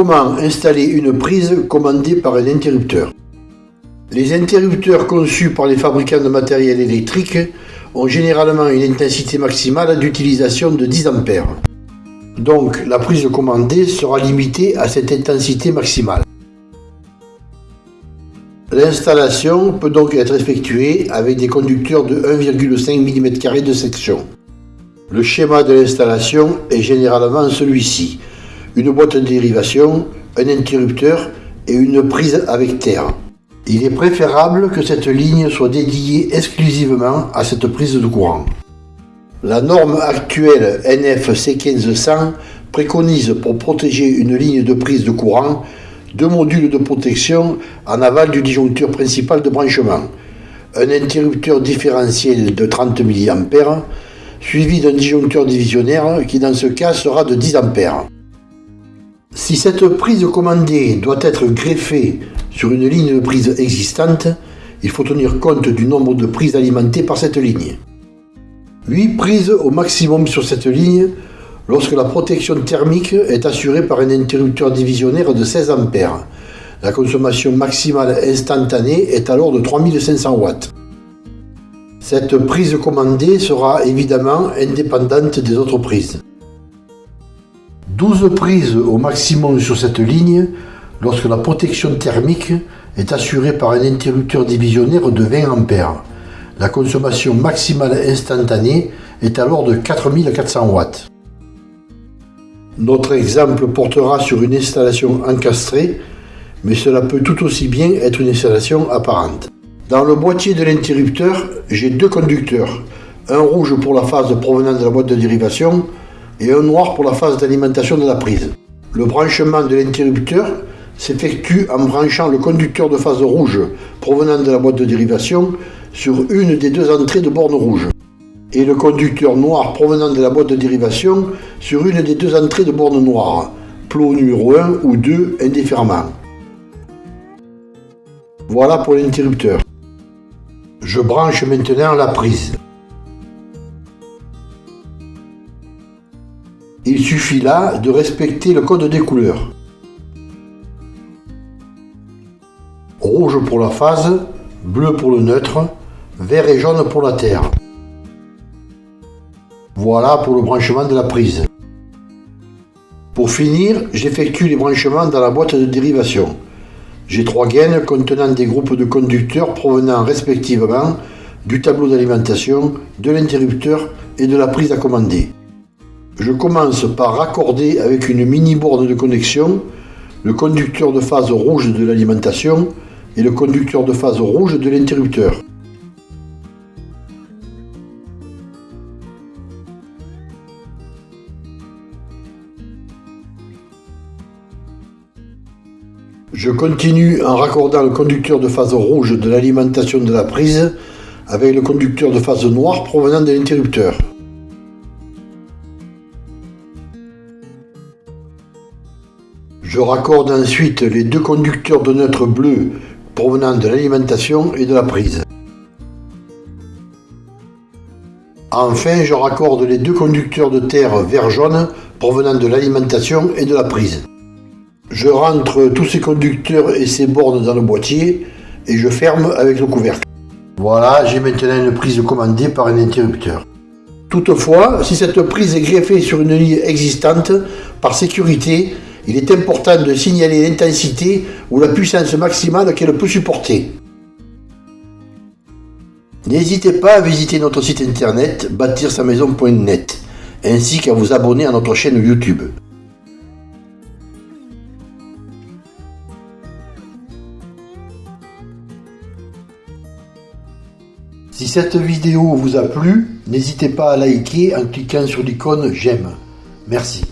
Comment installer une prise commandée par un interrupteur Les interrupteurs conçus par les fabricants de matériel électrique ont généralement une intensité maximale d'utilisation de 10 A. Donc la prise commandée sera limitée à cette intensité maximale. L'installation peut donc être effectuée avec des conducteurs de 1,5 mm de section. Le schéma de l'installation est généralement celui-ci. Une boîte de dérivation, un interrupteur et une prise avec terre. Il est préférable que cette ligne soit dédiée exclusivement à cette prise de courant. La norme actuelle NFC 1500 préconise pour protéger une ligne de prise de courant deux modules de protection en aval du disjoncteur principal de branchement, un interrupteur différentiel de 30 mA, suivi d'un disjoncteur divisionnaire qui dans ce cas sera de 10 A. Si cette prise commandée doit être greffée sur une ligne de prise existante, il faut tenir compte du nombre de prises alimentées par cette ligne. 8 prises au maximum sur cette ligne lorsque la protection thermique est assurée par un interrupteur divisionnaire de 16 A. La consommation maximale instantanée est alors de 3500 watts. Cette prise commandée sera évidemment indépendante des autres prises. 12 prises au maximum sur cette ligne lorsque la protection thermique est assurée par un interrupteur divisionnaire de 20 A. La consommation maximale instantanée est alors de 4400 watts. Notre exemple portera sur une installation encastrée, mais cela peut tout aussi bien être une installation apparente. Dans le boîtier de l'interrupteur, j'ai deux conducteurs, un rouge pour la phase provenant de la boîte de dérivation et un noir pour la phase d'alimentation de la prise. Le branchement de l'interrupteur s'effectue en branchant le conducteur de phase rouge provenant de la boîte de dérivation sur une des deux entrées de borne rouge et le conducteur noir provenant de la boîte de dérivation sur une des deux entrées de borne noire, plot numéro 1 ou 2 indifféremment. Voilà pour l'interrupteur. Je branche maintenant la prise. Il suffit là de respecter le code des couleurs. Rouge pour la phase, bleu pour le neutre, vert et jaune pour la terre. Voilà pour le branchement de la prise. Pour finir, j'effectue les branchements dans la boîte de dérivation. J'ai trois gaines contenant des groupes de conducteurs provenant respectivement du tableau d'alimentation, de l'interrupteur et de la prise à commander. Je commence par raccorder avec une mini borne de connexion le conducteur de phase rouge de l'alimentation et le conducteur de phase rouge de l'interrupteur. Je continue en raccordant le conducteur de phase rouge de l'alimentation de la prise avec le conducteur de phase noire provenant de l'interrupteur. Je raccorde ensuite les deux conducteurs de neutre bleu provenant de l'alimentation et de la prise. Enfin, je raccorde les deux conducteurs de terre vert-jaune provenant de l'alimentation et de la prise. Je rentre tous ces conducteurs et ces bornes dans le boîtier et je ferme avec le couvercle. Voilà, j'ai maintenant une prise commandée par un interrupteur. Toutefois, si cette prise est greffée sur une ligne existante, par sécurité, il est important de signaler l'intensité ou la puissance maximale qu'elle peut supporter. N'hésitez pas à visiter notre site internet bâtir-sa-maison.net ainsi qu'à vous abonner à notre chaîne YouTube. Si cette vidéo vous a plu, n'hésitez pas à liker en cliquant sur l'icône j'aime. Merci.